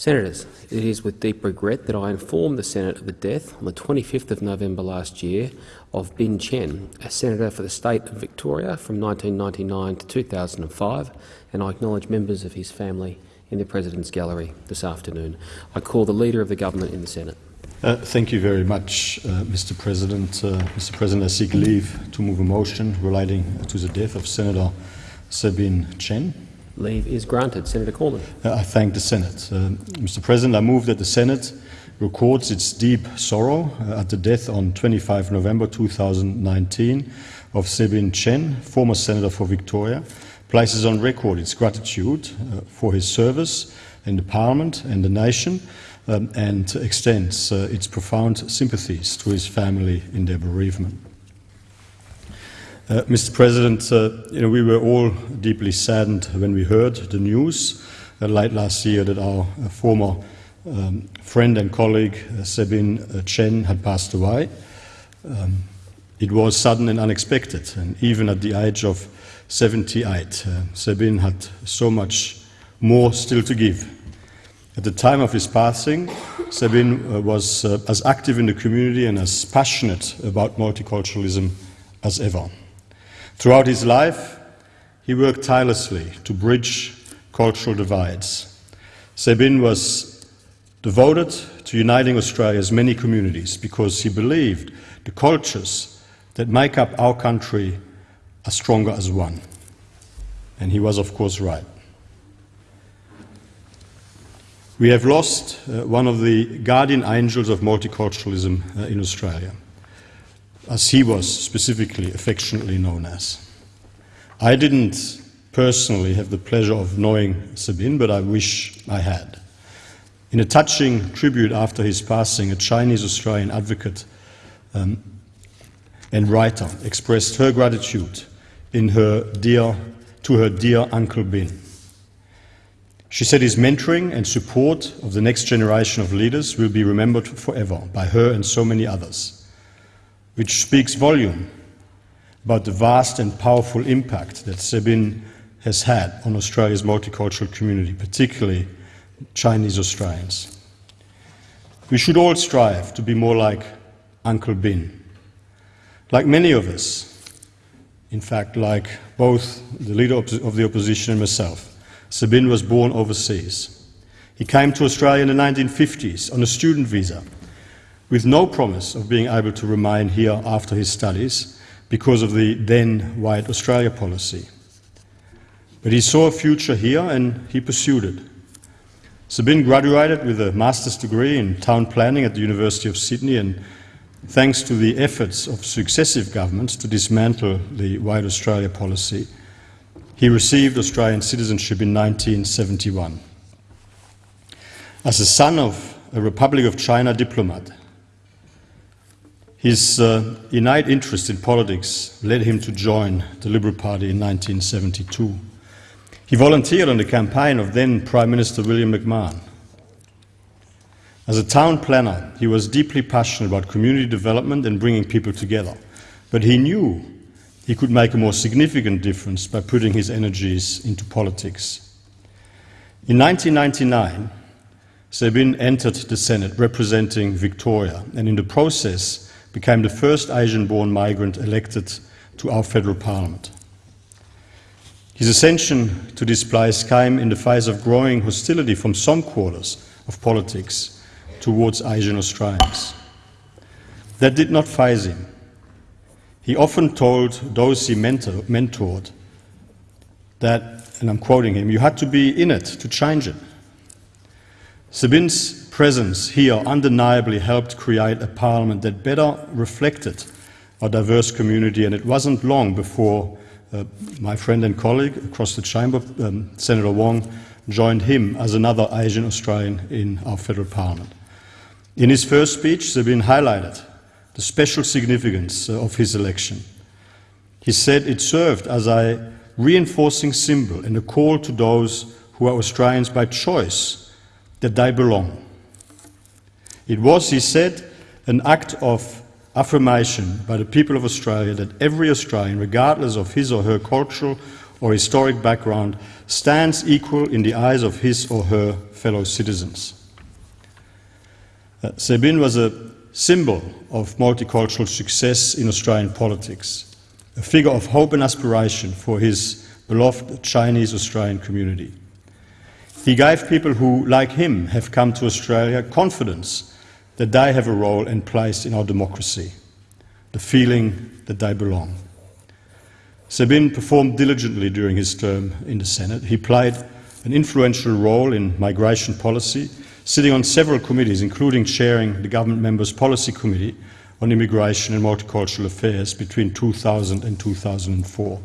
Senators, it is with deep regret that I inform the Senate of the death on the 25th of November last year of Bin Tchen, a senator for the state of Victoria from 1999 to 2005, and I acknowledge members of his family in the President's Gallery this afternoon. I call the Leader of the Government in the Senate. Uh, thank you very much, uh, Mr. President. Uh, Mr. President, I seek leave to move a motion relating to the death of Senator Tsebin Tchen. Leave is granted. Senator Cormann. Uh, I thank the Senate. Uh, Mr. President, I move that the Senate records its deep sorrow uh, at the death on 25 November 2019 of Tsebin Tchen, former Senator for Victoria, places on record its gratitude uh, for his service in the Parliament and the nation, um, and extends uh, its profound sympathies to his family in their bereavement. Uh, Mr. President, uh, you know, we were all deeply saddened when we heard the news uh, late last year that our uh, former um, friend and colleague uh, Tsebin uh, Tchen had passed away. Um, it was sudden and unexpected, and even at the age of 78, Tsebin had so much more still to give. At the time of his passing, Tsebin was as active in the community and as passionate about multiculturalism as ever. Throughout his life, he worked tirelessly to bridge cultural divides. Tsebin was devoted to uniting Australia's many communities because he believed the cultures that make up our country are stronger as one. And he was, of course, right. We have lost uh, one of the guardian angels of multiculturalism uh, in Australia as he was specifically affectionately known as. I didn't personally have the pleasure of knowing Tsebin, but I wish I had. In a touching tribute after his passing, a Chinese Australian advocate um, and writer expressed her gratitude in her dear, to her dear Uncle Bin. She said his mentoring and support of the next generation of leaders will be remembered forever by her and so many others which speaks volume about the vast and powerful impact that Tsebin has had on Australia's multicultural community, particularly Chinese Australians. We should all strive to be more like Uncle Bin. Like many of us, in fact, like both the leader of the opposition and myself, Tsebin was born overseas. He came to Australia in the 1950s on a student visa with no promise of being able to remain here after his studies because of the then White Australia policy. But he saw a future here and he pursued it. Tsebin graduated with a master's degree in town planning at the University of Sydney and thanks to the efforts of successive governments to dismantle the White Australia policy, he received Australian citizenship in 1971. As the son of a Republic of China diplomat, his uh, innate interest in politics led him to join the Liberal Party in 1972. He volunteered on the campaign of then Prime Minister William McMahon. As a town planner, he was deeply passionate about community development and bringing people together. But he knew he could make a more significant difference by putting his energies into politics. In 1999, Tsebin entered the Senate representing Victoria, and in the process, became the first Asian-born migrant elected to our federal parliament. His ascension to this place came in the face of growing hostility from some quarters of politics towards Asian Australians. That did not faze him. He often told those he mentor, mentored that, and I'm quoting him, you had to be in it to change it. Tsebin's presence here undeniably helped create a parliament that better reflected our diverse community, and it wasn't long before uh, my friend and colleague across the chamber, um, Senator Wong, joined him as another Asian Australian in our federal parliament. In his first speech, Tsebin highlighted the special significance uh, of his election. He said it served as a reinforcing symbol and a call to those who are Australians by choice that they belong. It was, he said, an act of affirmation by the people of Australia that every Australian, regardless of his or her cultural or historic background stands equal in the eyes of his or her fellow citizens. Uh, Tsebin was a symbol of multicultural success in Australian politics, a figure of hope and aspiration for his beloved Chinese Australian community. He gave people who, like him, have come to Australia confidence that they have a role and place in our democracy, the feeling that they belong. Tsebin performed diligently during his term in the Senate. He played an influential role in migration policy, sitting on several committees, including chairing the government members' policy committee on immigration and multicultural affairs between 2000 and 2004.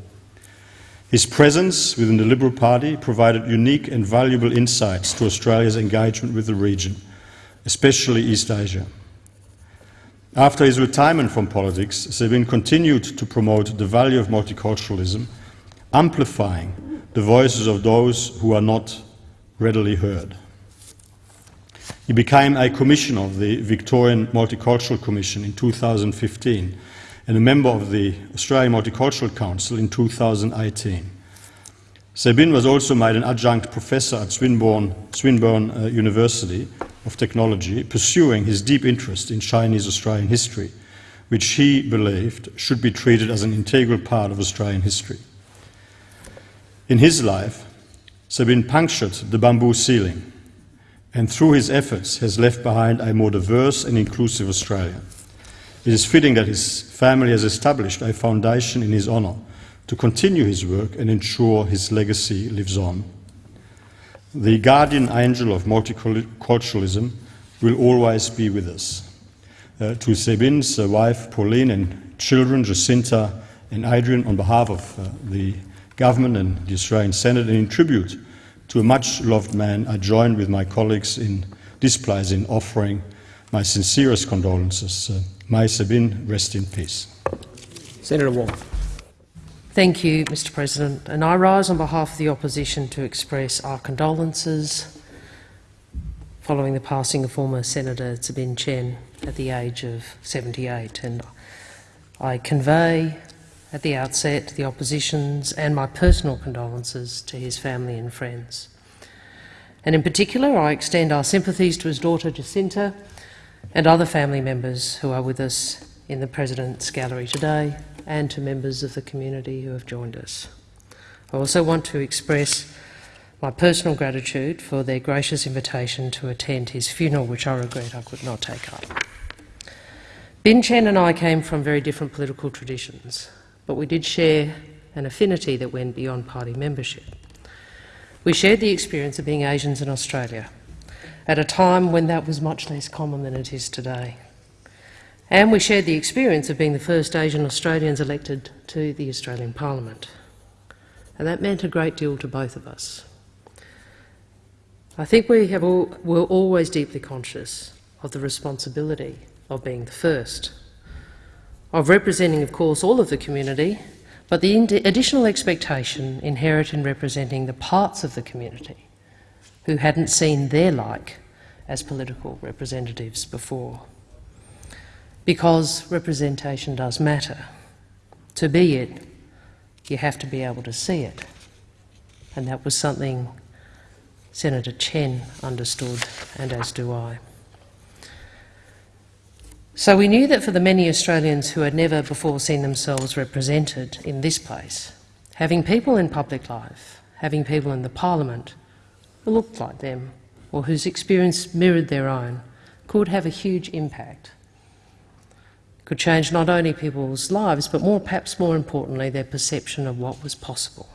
His presence within the Liberal Party provided unique and valuable insights to Australia's engagement with the region, especially East Asia. After his retirement from politics, Tsebin continued to promote the value of multiculturalism, amplifying the voices of those who are not readily heard. He became a commissioner of the Victorian Multicultural Commission in 2015 and a member of the Australian Multicultural Council in 2018. Tsebin was also made an adjunct professor at Swinburne, Swinburne uh, University of Technology, pursuing his deep interest in Chinese Australian history, which he believed should be treated as an integral part of Australian history. In his life, Tsebin punctured the bamboo ceiling and through his efforts has left behind a more diverse and inclusive Australia. It is fitting that his family has established a foundation in his honour to continue his work and ensure his legacy lives on. The guardian angel of multiculturalism will always be with us. Uh, to Tsebin's uh, wife Pauline and children Jacinta and Adrian, on behalf of uh, the government and the Australian Senate, and in tribute to a much loved man, I join with my colleagues in this place in offering my sincerest condolences. Uh, may Tsebin rest in peace. Senator Wong. Thank you, Mr President. And I rise on behalf of the opposition to express our condolences following the passing of former Senator Tsebin Tchen at the age of 78. And I convey at the outset the opposition's and my personal condolences to his family and friends. And in particular, I extend our sympathies to his daughter Jacinta and other family members who are with us in the President's Gallery today and to members of the community who have joined us. I also want to express my personal gratitude for their gracious invitation to attend his funeral, which I regret I could not take up. Bin Tchen and I came from very different political traditions, but we did share an affinity that went beyond party membership. We shared the experience of being Asians in Australia, at a time when that was much less common than it is today. And we shared the experience of being the first Asian Australians elected to the Australian Parliament. And that meant a great deal to both of us. I think we have all, were always deeply conscious of the responsibility of being the first, of representing, of course, all of the community, but the additional expectation inherent in representing the parts of the community who hadn't seen their like as political representatives before. Because representation does matter. To be it, you have to be able to see it. And that was something Senator Tchen understood, and as do I. So we knew that for the many Australians who had never before seen themselves represented in this place, having people in public life, having people in the parliament who looked like them or whose experience mirrored their own could have a huge impact. Could change not only people's lives, but more, perhaps more importantly, their perception of what was possible.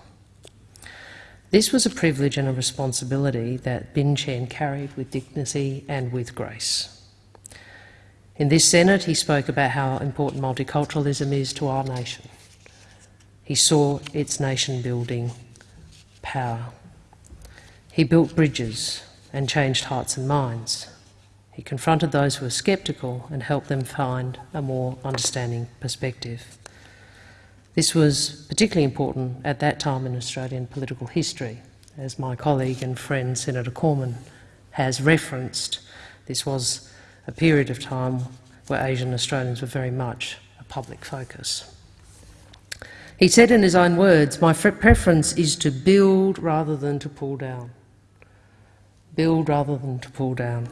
This was a privilege and a responsibility that Bin Tchen carried with dignity and with grace. In this Senate, he spoke about how important multiculturalism is to our nation. He saw its nation-building power. He built bridges and changed hearts and minds. He confronted those who were sceptical and helped them find a more understanding perspective. This was particularly important at that time in Australian political history. As my colleague and friend Senator Cormann has referenced, this was a period of time where Asian Australians were very much a public focus. He said in his own words, My preference is to build rather than to pull down. Build rather than to pull down.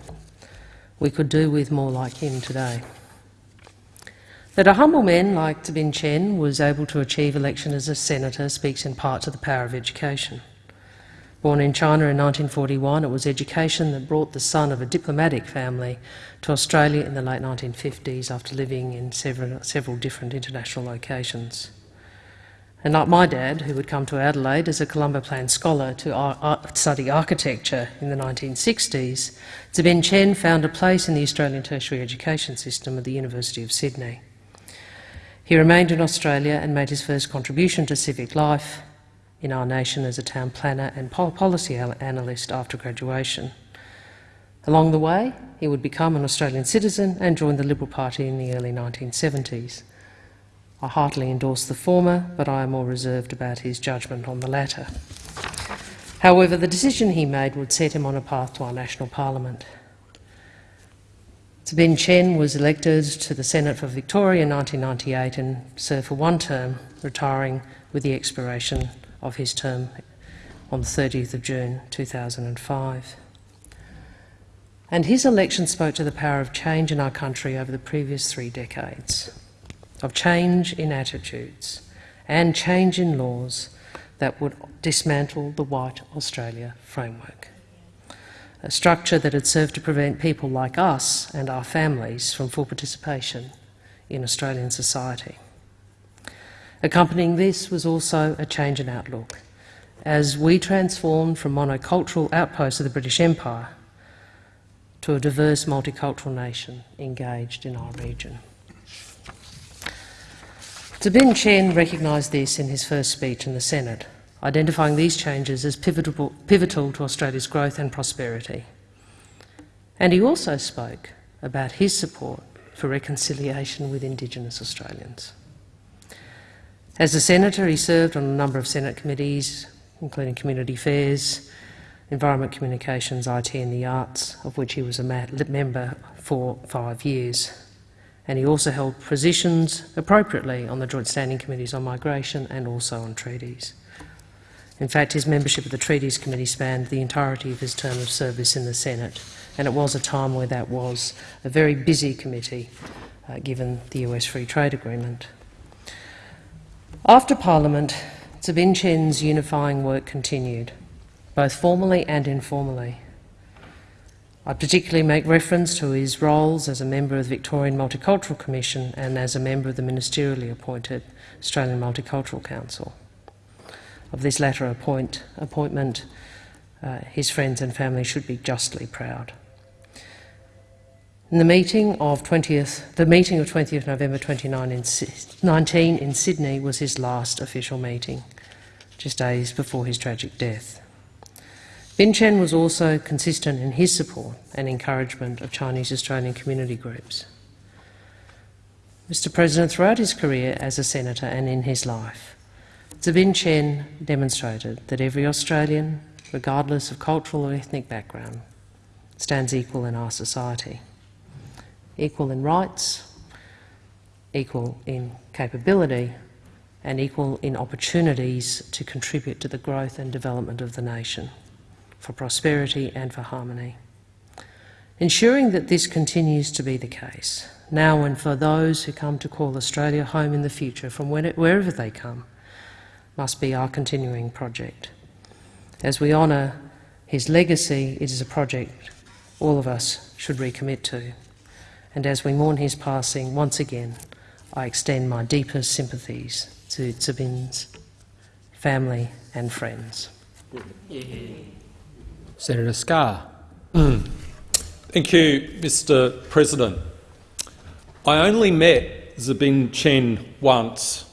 We could do with more like him today. That a humble man like Tsebin Tchen was able to achieve election as a senator speaks in part to the power of education. Born in China in 1941, it was education that brought the son of a diplomatic family to Australia in the late 1950s after living in several, several different international locations. And like my dad, who would come to Adelaide as a Colombo Plan scholar to study architecture in the 1960s, Tsebin Tchen found a place in the Australian tertiary education system at the University of Sydney. He remained in Australia and made his first contribution to civic life in our nation as a town planner and policy analyst after graduation. Along the way, he would become an Australian citizen and join the Liberal Party in the early 1970s. I heartily endorse the former, but I am more reserved about his judgment on the latter. However, the decision he made would set him on a path to our national parliament. Tsebin Tchen was elected to the Senate for Victoria in 1998 and served for one term, retiring with the expiration of his term on the 30th of June 2005. And his election spoke to the power of change in our country over the previous three decades of change in attitudes and change in laws that would dismantle the White Australia framework, a structure that had served to prevent people like us and our families from full participation in Australian society. Accompanying this was also a change in outlook, as we transformed from monocultural outposts of the British Empire to a diverse multicultural nation engaged in our region. Tsebin Tchen recognised this in his first speech in the Senate, identifying these changes as pivotal, pivotal to Australia's growth and prosperity. And he also spoke about his support for reconciliation with Indigenous Australians. As a senator, he served on a number of Senate committees, including Community Affairs, Environment Communications, IT and the Arts, of which he was a member for five years and he also held positions appropriately on the Joint Standing Committees on Migration and also on treaties. In fact, his membership of the Treaties Committee spanned the entirety of his term of service in the Senate, and it was a time where that was a very busy committee, uh, given the US Free Trade Agreement. After Parliament, Tsebin Tchen's unifying work continued, both formally and informally. I particularly make reference to his roles as a member of the Victorian Multicultural Commission and as a member of the ministerially appointed Australian Multicultural Council. Of this latter appoint, appointment, uh, his friends and family should be justly proud. In the meeting of 20th, the meeting of 20th November 2019 in Sydney was his last official meeting, just days before his tragic death. Bin Tchen was also consistent in his support and encouragement of Chinese Australian community groups. Mr President, throughout his career as a senator and in his life, Tsebin Tchen demonstrated that every Australian, regardless of cultural or ethnic background, stands equal in our society. Equal in rights, equal in capability, and equal in opportunities to contribute to the growth and development of the nation for prosperity and for harmony. Ensuring that this continues to be the case, now and for those who come to call Australia home in the future from wherever they come, must be our continuing project. As we honour his legacy, it is a project all of us should recommit to. And as we mourn his passing, once again, I extend my deepest sympathies to Tsebin's family and friends. Senator Scarr. Thank you, Mr President. I only met Tsebin Tchen once,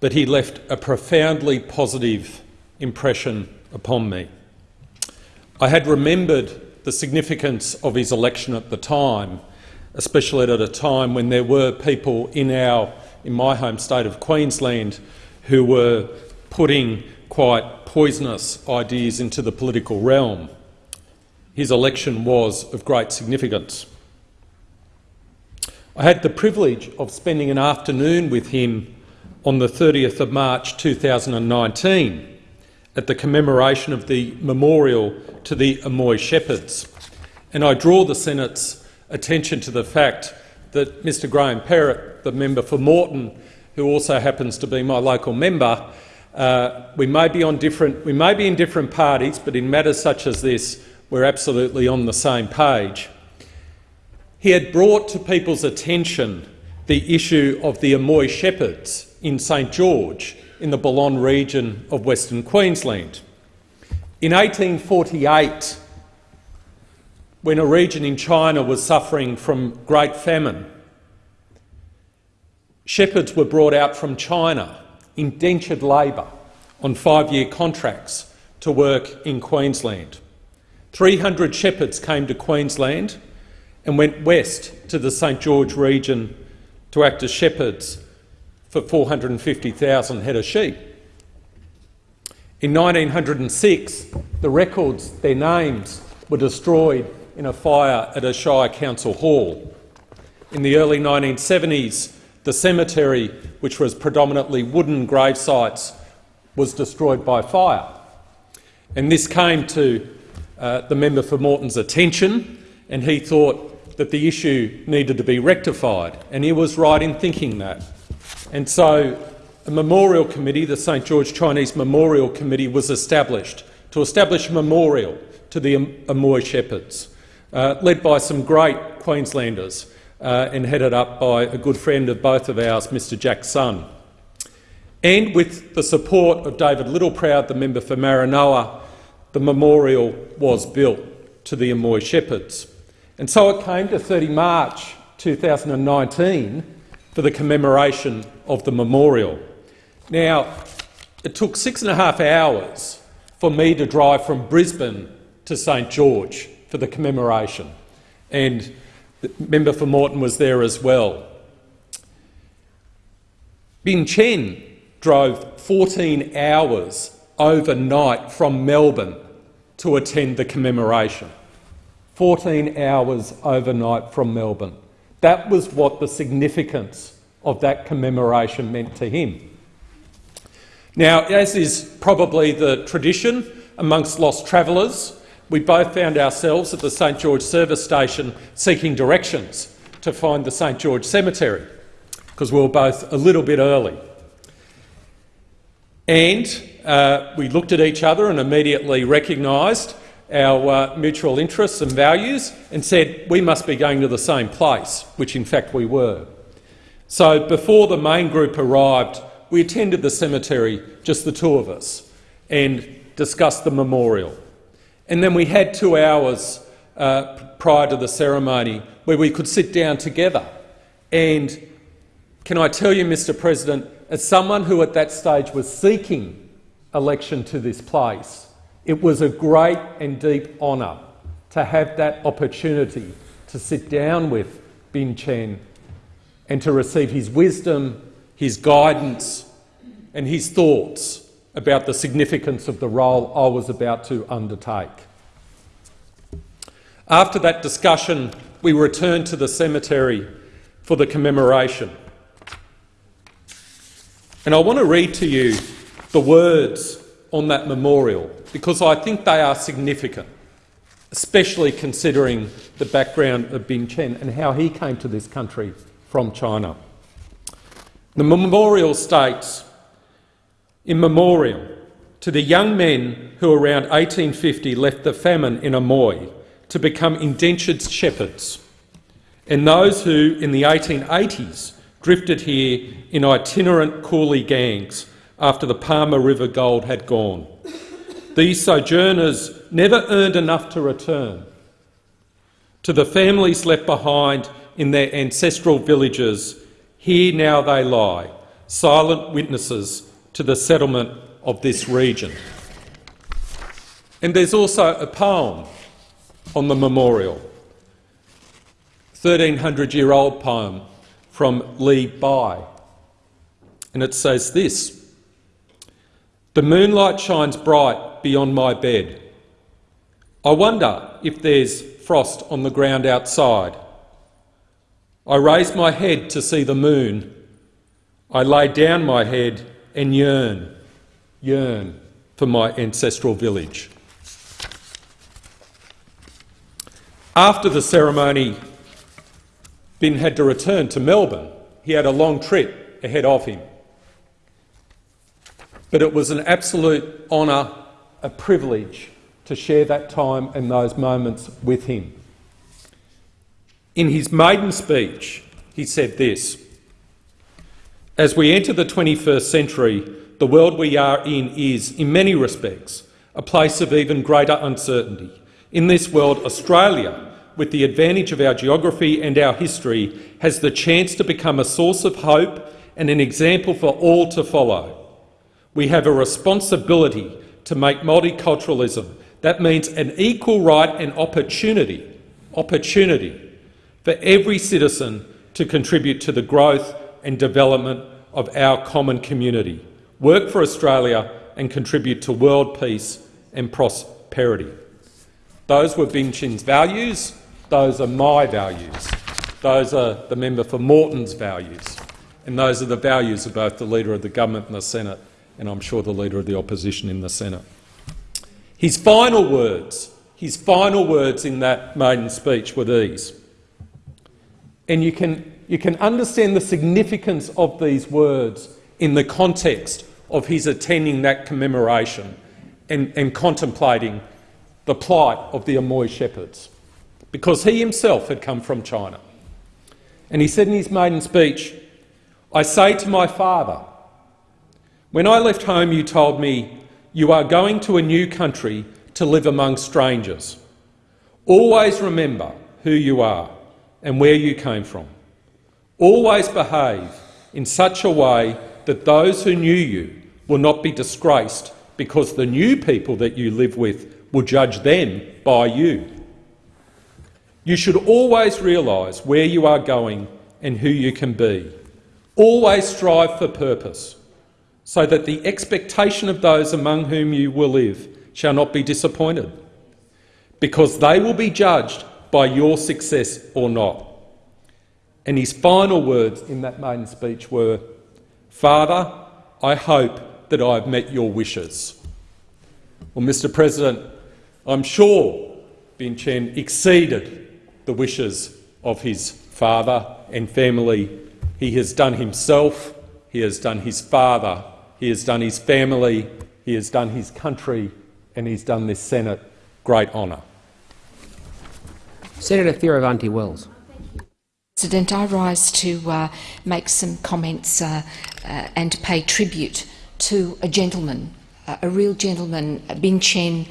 but he left a profoundly positive impression upon me. I had remembered the significance of his election at the time, especially at a time when there were people in, our, in my home state of Queensland who were putting quite poisonous ideas into the political realm his election was of great significance. I had the privilege of spending an afternoon with him on the 30th of March 2019 at the commemoration of the memorial to the Amoy Shepherds. And I draw the Senate's attention to the fact that Mr Graham Perrett, the member for Moreton, who also happens to be my local member, uh, we may be on different, we may be in different parties, but in matters such as this, we're absolutely on the same page. He had brought to people's attention the issue of the Amoy Shepherds in St George in the Balonne region of Western Queensland. In 1848, when a region in China was suffering from great famine, shepherds were brought out from China, indentured labour, on five-year contracts to work in Queensland. 300 shepherds came to Queensland and went west to the St George region to act as shepherds for 450,000 head of sheep. In 1906, the records, their names, were destroyed in a fire at a Shire Council Hall. In the early 1970s, the cemetery, which was predominantly wooden grave sites, was destroyed by fire. And this came to uh, the member for Moreton's attention, and he thought that the issue needed to be rectified, and he was right in thinking that. And so a memorial committee, the St George Chinese Memorial Committee, was established to establish a memorial to the Amoy Shepherds, uh, led by some great Queenslanders uh, and headed up by a good friend of both of ours, Mr Jack Sun. And with the support of David Littleproud, the member for Maranoa, the memorial was built to the Amoy Shepherds. And so it came to 30 March 2019 for the commemoration of the memorial. Now, it took six and a half hours for me to drive from Brisbane to St George for the commemoration, and the member for Moreton was there as well. Bin Tchen drove 14 hours overnight from Melbourne to attend the commemoration. 14 hours overnight from Melbourne. That was what the significance of that commemoration meant to him. Now, as is probably the tradition amongst lost travellers, we both found ourselves at the St George service station seeking directions to find the St George cemetery, because we were both a little bit early. And uh, we looked at each other and immediately recognised our uh, mutual interests and values and said we must be going to the same place, which in fact we were. So before the main group arrived, we attended the cemetery, just the two of us, and discussed the memorial. And then we had two hours uh, prior to the ceremony where we could sit down together. And can I tell you, Mr President, as someone who at that stage was seeking election to this place, it was a great and deep honour to have that opportunity to sit down with Bin Tchen and to receive his wisdom, his guidance and his thoughts about the significance of the role I was about to undertake. After that discussion, we returned to the cemetery for the commemoration. And I want to read to you the words on that memorial because I think they are significant, especially considering the background of Bin Tchen and how he came to this country from China. The memorial states, in memoriam to the young men who around 1850 left the famine in Amoy to become indentured shepherds, and those who in the 1880s drifted here in itinerant coolie gangs after the Palmer River gold had gone. These sojourners never earned enough to return. To the families left behind in their ancestral villages, here now they lie, silent witnesses to the settlement of this region. And there's also a poem on the memorial, 1300-year-old poem from Li Bai, and it says this, The moonlight shines bright beyond my bed. I wonder if there's frost on the ground outside. I raise my head to see the moon. I lay down my head and yearn, yearn for my ancestral village. After the ceremony, Bin had to return to Melbourne. He had a long trip ahead of him. But it was an absolute honour, a privilege to share that time and those moments with him. In his maiden speech, he said this As we enter the 21st century, the world we are in is, in many respects, a place of even greater uncertainty. In this world, Australia, with the advantage of our geography and our history, has the chance to become a source of hope and an example for all to follow. We have a responsibility to make multiculturalism. That means an equal right and opportunity, opportunity for every citizen to contribute to the growth and development of our common community, work for Australia and contribute to world peace and prosperity. Those were Bin Tchen's values. Those are my values. Those are the member for Moreton's values. And those are the values of both the Leader of the Government and the Senate, and I'm sure the Leader of the Opposition in the Senate. His final words, his final words in that maiden speech were these. And you can, you can understand the significance of these words in the context of his attending that commemoration and, and contemplating the plight of the Amoy shepherds, because he himself had come from China. And he said in his maiden speech, I say to my father, when I left home you told me, you are going to a new country to live among strangers. Always remember who you are and where you came from. Always behave in such a way that those who knew you will not be disgraced because the new people that you live with will judge them by you. You should always realise where you are going and who you can be. Always strive for purpose, so that the expectation of those among whom you will live shall not be disappointed, because they will be judged by your success or not. And his final words in that maiden speech were, Father, I hope that I have met your wishes. Well, Mr President, I'm sure Bin Tchen exceeded the wishes of his father and family. He has done himself, he has done his father, he has done his family, he has done his country and he's done this Senate great honour. Senator Fierravanti Wells. President, I rise to uh, make some comments uh, uh, and to pay tribute to a gentleman, uh, a real gentleman. Bin Tchen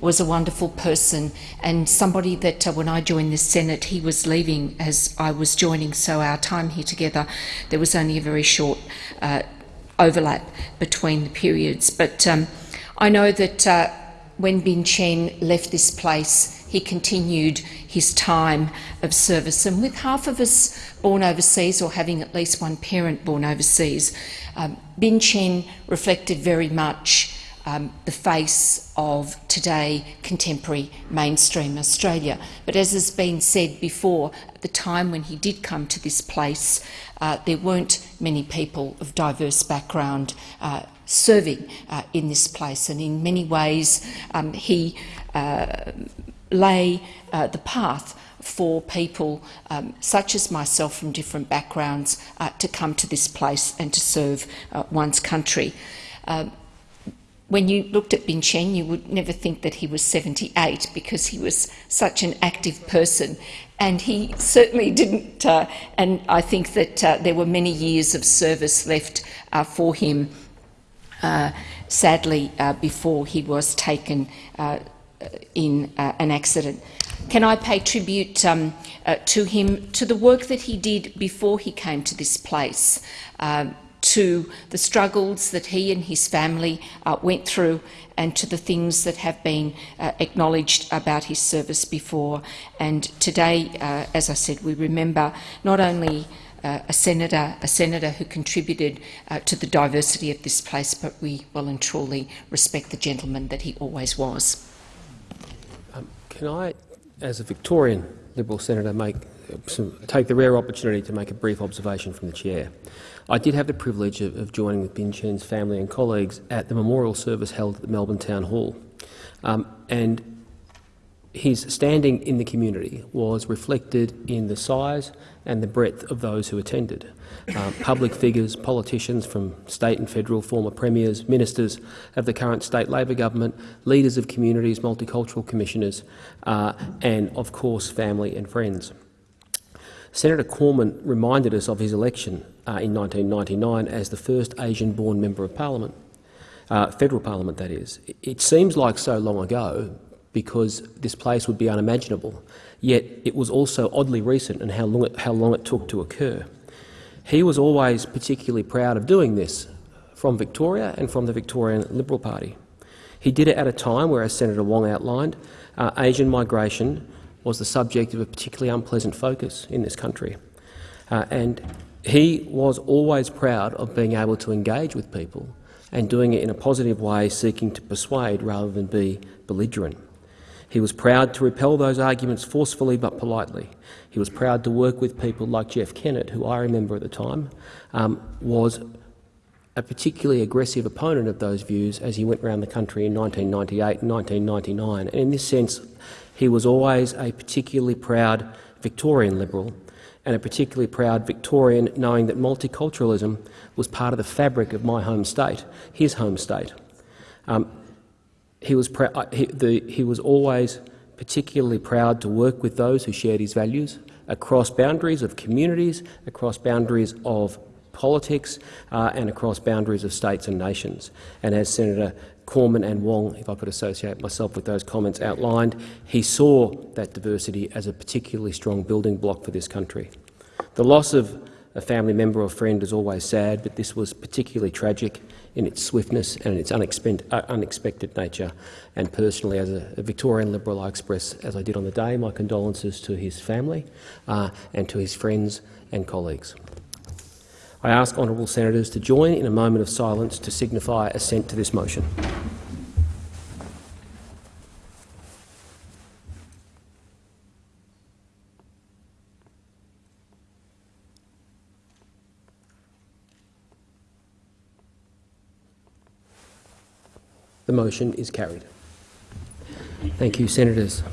was a wonderful person and somebody that uh, when I joined the Senate, he was leaving as I was joining, so our time here together, there was only a very short uh, overlap between the periods. But um, I know that when Bin Tchen left this place, he continued his time of service. And with half of us born overseas or having at least one parent born overseas, um, Bin Tchen reflected very much um, the face of today contemporary mainstream Australia. But as has been said before, at the time when he did come to this place, uh, there weren't many people of diverse background uh, serving uh, in this place, and in many ways um, he uh, lay uh, the path for people um, such as myself from different backgrounds uh, to come to this place and to serve uh, one's country. Um, when you looked at Bin Tchen, you would never think that he was 78 because he was such an active person. And he certainly didn't, uh, and I think that uh, there were many years of service left uh, for him uh, sadly, uh, before he was taken uh, in an accident. Can I pay tribute um, to him, to the work that he did before he came to this place, uh, to the struggles that he and his family uh, went through and to the things that have been acknowledged about his service before. And today, as I said, we remember not only uh, a senator, a senator who contributed uh, to the diversity of this place, but we well and truly respect the gentleman that he always was. Um, can I as a Victorian Liberal senator, make some, take the rare opportunity to make a brief observation from the chair. I did have the privilege of, of joining with Bin Tchen's family and colleagues at the memorial service held at the Melbourne Town Hall, um, and his standing in the community was reflected in the size and the breadth of those who attended. Uh, public figures, politicians from state and federal, former premiers, ministers of the current state Labor government, leaders of communities, multicultural commissioners, uh, and of course family and friends. Senator Cormann reminded us of his election uh, in 1999 as the first Asian-born member of parliament, uh, federal parliament that is. It seems like so long ago, because this place would be unimaginable. Yet it was also oddly recent in how long it, how long it took to occur. He was always particularly proud of doing this from Victoria and from the Victorian Liberal Party. He did it at a time where, as Senator Wong outlined, uh, Asian migration was the subject of a particularly unpleasant focus in this country. Uh, and he was always proud of being able to engage with people and doing it in a positive way, seeking to persuade rather than be belligerent. He was proud to repel those arguments forcefully but politely. He was proud to work with people like Jeff Kennett, who I remember at the time um, was a particularly aggressive opponent of those views as he went around the country in 1998 and 1999. And in this sense, he was always a particularly proud Victorian Liberal and a particularly proud Victorian, knowing that multiculturalism was part of the fabric of my home state, his home state. Um, he was, he, the, he was always particularly proud to work with those who shared his values across boundaries of communities, across boundaries of politics uh, and across boundaries of states and nations. And as Senator Cormann and Wong, if I could associate myself with those comments outlined, he saw that diversity as a particularly strong building block for this country. The loss of a family member or friend is always sad, but this was particularly tragic in its swiftness and its unexpected, uh, unexpected nature. And personally, as a, a, Victorian Liberal, I express, as I did on the day, my condolences to his family uh, and to his friends and colleagues. I ask honourable senators to join in a moment of silence to signify assent to this motion. The motion is carried. Thank you, Senators.